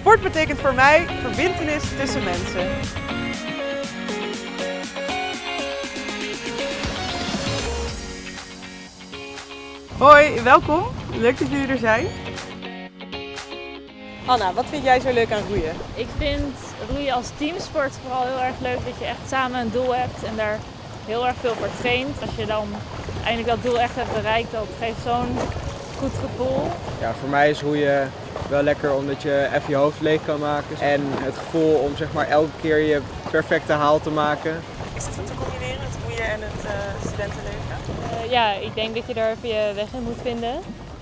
Sport betekent voor mij verbintenis tussen mensen. Hoi, welkom. Leuk dat jullie er zijn. Anna, wat vind jij zo leuk aan roeien? Ik vind roeien als teamsport vooral heel erg leuk dat je echt samen een doel hebt en daar heel erg veel voor traint. Als je dan eindelijk dat doel echt hebt bereikt, dat geeft zo'n goed gevoel. Ja, voor mij is roeien wel lekker omdat je even je hoofd leeg kan maken. En het gevoel om zeg maar elke keer je perfecte haal te maken. Is het goed te combineren, het roeien en het uh, studentenleven? Uh, ja, ik denk dat je daar even je weg in moet vinden.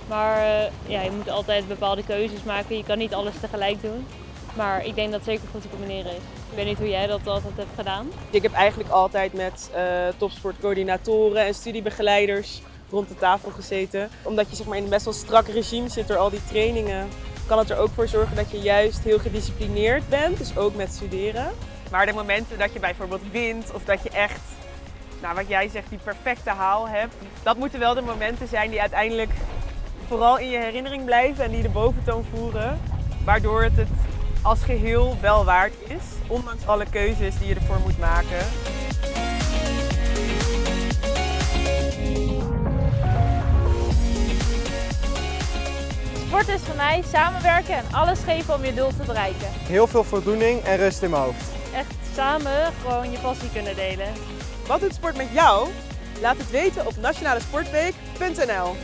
Maar uh, ja, je moet altijd bepaalde keuzes maken. Je kan niet alles tegelijk doen. Maar ik denk dat het zeker goed te combineren is. Ik weet niet hoe jij dat altijd hebt gedaan. Ik heb eigenlijk altijd met uh, topsportcoördinatoren en studiebegeleiders rond de tafel gezeten. Omdat je zeg maar, in een best wel strak regime zit door al die trainingen, kan het er ook voor zorgen dat je juist heel gedisciplineerd bent. Dus ook met studeren. Maar de momenten dat je bijvoorbeeld wint of dat je echt, nou, wat jij zegt, die perfecte haal hebt. Dat moeten wel de momenten zijn die uiteindelijk vooral in je herinnering blijven en die de boventoon voeren. Waardoor het het als geheel wel waard is, ondanks alle keuzes die je ervoor moet maken. Sport is voor mij samenwerken en alles geven om je doel te bereiken. Heel veel voldoening en rust in mijn hoofd. Echt samen gewoon je passie kunnen delen. Wat doet sport met jou? Laat het weten op nationalesportweek.nl